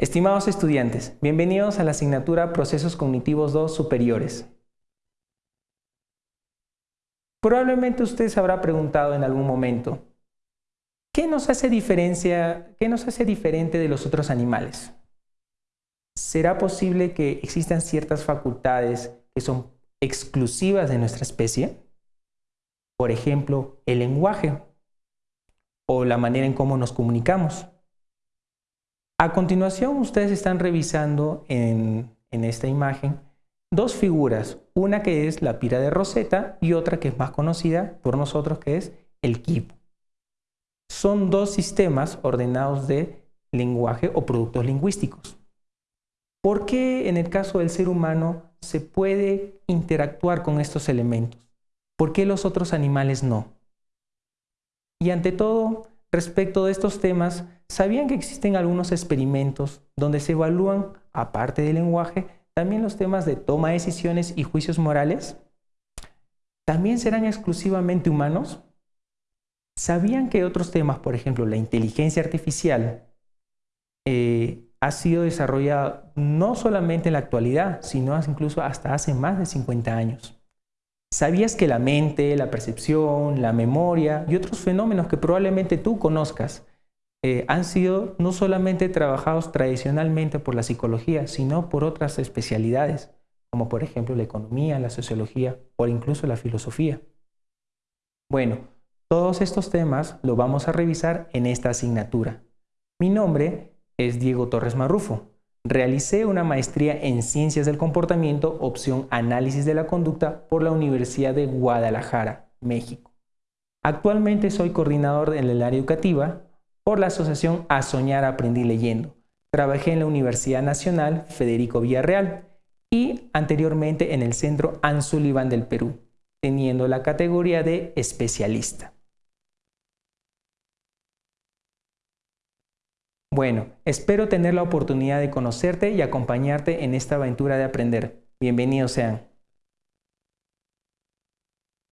Estimados estudiantes, bienvenidos a la asignatura Procesos Cognitivos 2 Superiores. Probablemente usted se habrá preguntado en algún momento, ¿qué nos hace diferencia, qué nos hace diferente de los otros animales? ¿Será posible que existan ciertas facultades que son exclusivas de nuestra especie? Por ejemplo, el lenguaje o la manera en cómo nos comunicamos. A continuación, ustedes están revisando en, esta imagen dos figuras, una que es la pira de Rosetta y otra que es más conocida por nosotros que es el KIP. Son dos sistemas ordenados de lenguaje o productos lingüísticos. ¿Por qué en el caso del ser humano se puede interactuar con estos elementos? ¿Por qué los otros animales no? Y ante todo, respecto de estos temas, ¿sabían que existen algunos experimentos donde se evalúan, aparte del lenguaje, también los temas de toma de decisiones y juicios morales? ¿También serán exclusivamente humanos? ¿Sabían que otros temas, por ejemplo, la inteligencia artificial, eh, ha sido desarrollada no solamente en la actualidad, sino incluso hasta hace más de 50 años? ¿Sabías que la mente, la percepción, la memoria y otros fenómenos que probablemente tú conozcas eh, han sido no solamente trabajados tradicionalmente por la psicología, sino por otras especialidades, como por ejemplo la economía, la sociología o incluso la filosofía? Bueno, todos estos temas los vamos a revisar en esta asignatura. Mi nombre es Diego Torres Marrufo. Realicé una maestría en Ciencias del Comportamiento, opción Análisis de la Conducta por la Universidad de Guadalajara, México. Actualmente soy coordinador en el área educativa por la asociación A Soñar Aprendí Leyendo. Trabajé en la Universidad Nacional Federico Villarreal y anteriormente en el Centro Ansullivan del Perú, teniendo la categoría de especialista. Bueno, espero tener la oportunidad de conocerte y acompañarte en esta aventura de aprender. Bienvenidos sean.